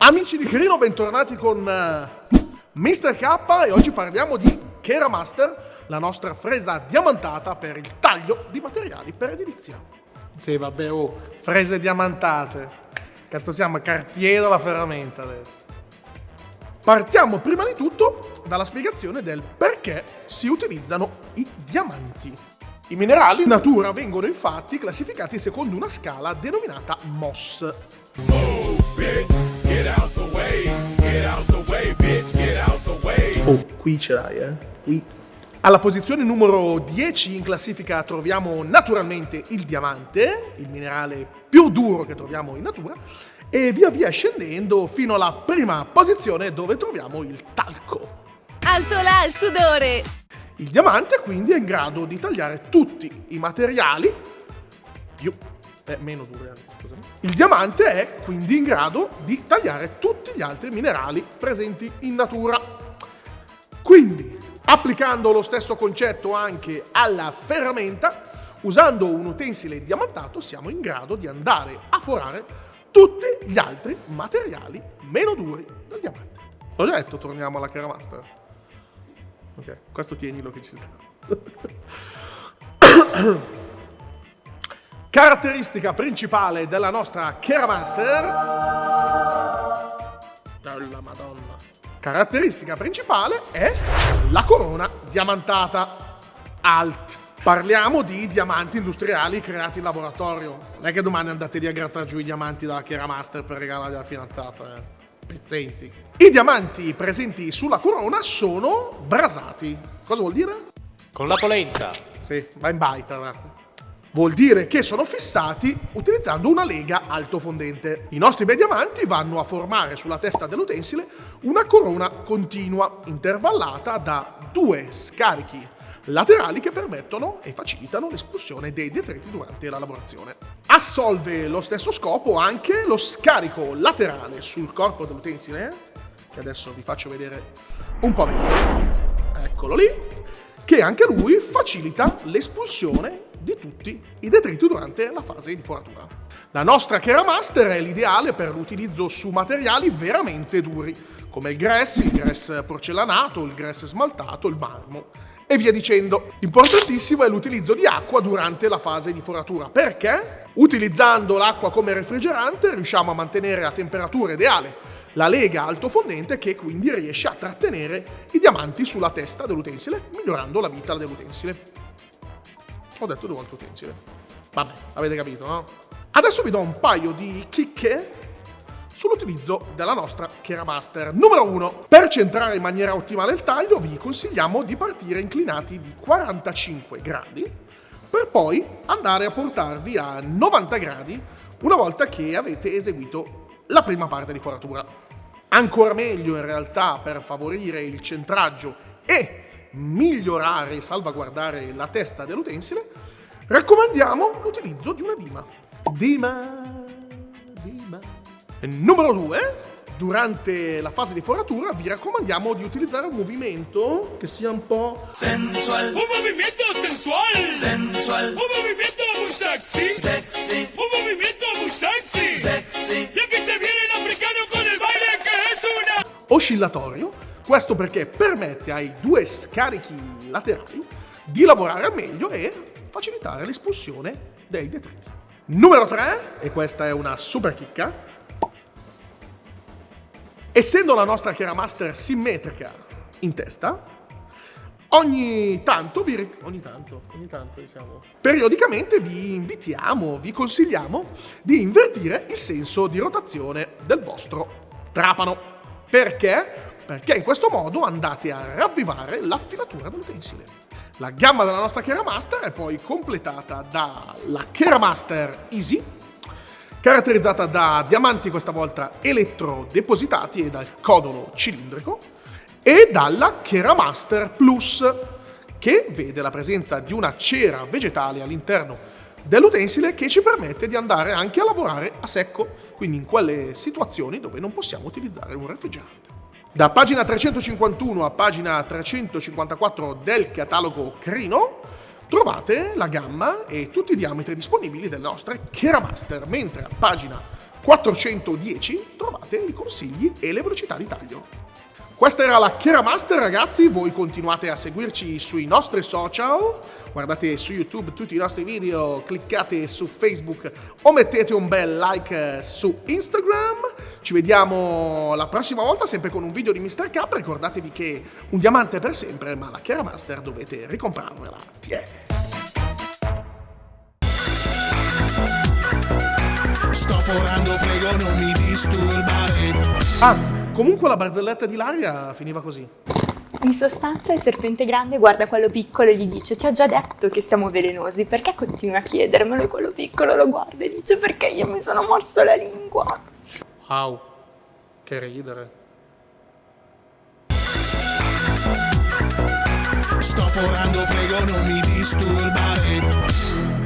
Amici di Crino, bentornati con uh, Mr. K e oggi parliamo di Keramaster, la nostra fresa diamantata per il taglio di materiali per edilizia. Sì, vabbè, oh, frese diamantate. Cazzo siamo, cartiere della ferramenta adesso. Partiamo prima di tutto dalla spiegazione del perché si utilizzano i diamanti. I minerali in natura vengono infatti classificati secondo una scala denominata MOS. Oh, Oh, qui ce l'hai, eh? Qui. Alla posizione numero 10 in classifica troviamo naturalmente il diamante, il minerale più duro che troviamo in natura, e via via scendendo fino alla prima posizione dove troviamo il talco. Alto là il sudore! Il diamante quindi è in grado di tagliare tutti i materiali più eh, meno dure anzi, scusami. Il diamante è quindi in grado di tagliare tutti gli altri minerali presenti in natura. Quindi, applicando lo stesso concetto anche alla ferramenta, usando un utensile diamantato siamo in grado di andare a forare tutti gli altri materiali meno duri del diamante. L'ho già detto, torniamo alla Keramaster. Ok, questo tienilo che ci sta. Caratteristica principale della nostra Keramaster... Caratteristica principale è la corona diamantata alt. Parliamo di diamanti industriali creati in laboratorio. Non è che domani andate lì a grattare giù i diamanti dalla Keramaster per regalare alla fidanzata, eh. Pezzenti. I diamanti presenti sulla corona sono brasati. Cosa vuol dire? Con la polenta. Sì, va in baita, va. Vuol dire che sono fissati utilizzando una lega altofondente. I nostri bei diamanti vanno a formare sulla testa dell'utensile una corona continua, intervallata da due scarichi laterali che permettono e facilitano l'espulsione dei detriti durante la lavorazione. Assolve lo stesso scopo anche lo scarico laterale sul corpo dell'utensile, che adesso vi faccio vedere un po' meglio. Eccolo lì, che anche lui facilita l'espulsione di tutti i detriti durante la fase di foratura. La nostra Keramaster è l'ideale per l'utilizzo su materiali veramente duri, come il grass, il grass porcellanato, il grass smaltato, il marmo e via dicendo. Importantissimo è l'utilizzo di acqua durante la fase di foratura. Perché? Utilizzando l'acqua come refrigerante riusciamo a mantenere a temperatura ideale la lega altofondente che quindi riesce a trattenere i diamanti sulla testa dell'utensile, migliorando la vita dell'utensile. Ho detto due volte utensile. Vabbè, avete capito, no? Adesso vi do un paio di chicche sull'utilizzo della nostra Keramaster. Numero 1. Per centrare in maniera ottimale il taglio vi consigliamo di partire inclinati di 45 gradi per poi andare a portarvi a 90 gradi una volta che avete eseguito la prima parte di foratura. Ancora meglio in realtà per favorire il centraggio e migliorare e salvaguardare la testa dell'utensile, raccomandiamo l'utilizzo di una dima. Dima, dima. Numero 2, durante la fase di foratura vi raccomandiamo di utilizzare un movimento che sia un po' sensual. Un movimento sensual. Sensual. Un movimento muy sexy. Sexy. Un movimento muy sexy. Sexy. Y aquí se viene el africano con el baile que es una oscillatorio questo perché permette ai due scarichi laterali di lavorare al meglio e facilitare l'espulsione dei detriti. Numero 3, e questa è una super chicca, essendo la nostra Keramaster simmetrica in testa, ogni tanto, vi, ogni tanto, ogni tanto diciamo, periodicamente vi invitiamo, vi consigliamo di invertire il senso di rotazione del vostro trapano. Perché? Perché in questo modo andate a ravvivare l'affilatura dell'utensile. La gamma della nostra Keramaster è poi completata dalla Keramaster Easy, caratterizzata da diamanti questa volta elettrodepositati e dal codolo cilindrico, e dalla Keramaster Plus, che vede la presenza di una cera vegetale all'interno dell'utensile che ci permette di andare anche a lavorare a secco, quindi in quelle situazioni dove non possiamo utilizzare un refrigerante. Da pagina 351 a pagina 354 del catalogo Crino trovate la gamma e tutti i diametri disponibili delle nostre Keramaster, mentre a pagina 410 trovate i consigli e le velocità di taglio. Questa era la Kera Master ragazzi, voi continuate a seguirci sui nostri social, guardate su YouTube tutti i nostri video, cliccate su Facebook o mettete un bel like su Instagram. Ci vediamo la prossima volta sempre con un video di Mr. K, ricordatevi che un diamante è per sempre, ma la Kera Master dovete ricomprarvela. Tiè. Sto forando, prego non mi disturbare. Ah, Comunque la barzelletta di Laria finiva così. In sostanza il serpente grande guarda quello piccolo e gli dice ti ho già detto che siamo velenosi, perché continui a chiedermelo? E quello piccolo lo guarda e dice perché io mi sono morso la lingua. Wow, che ridere. Sto forando, prego non mi disturbare.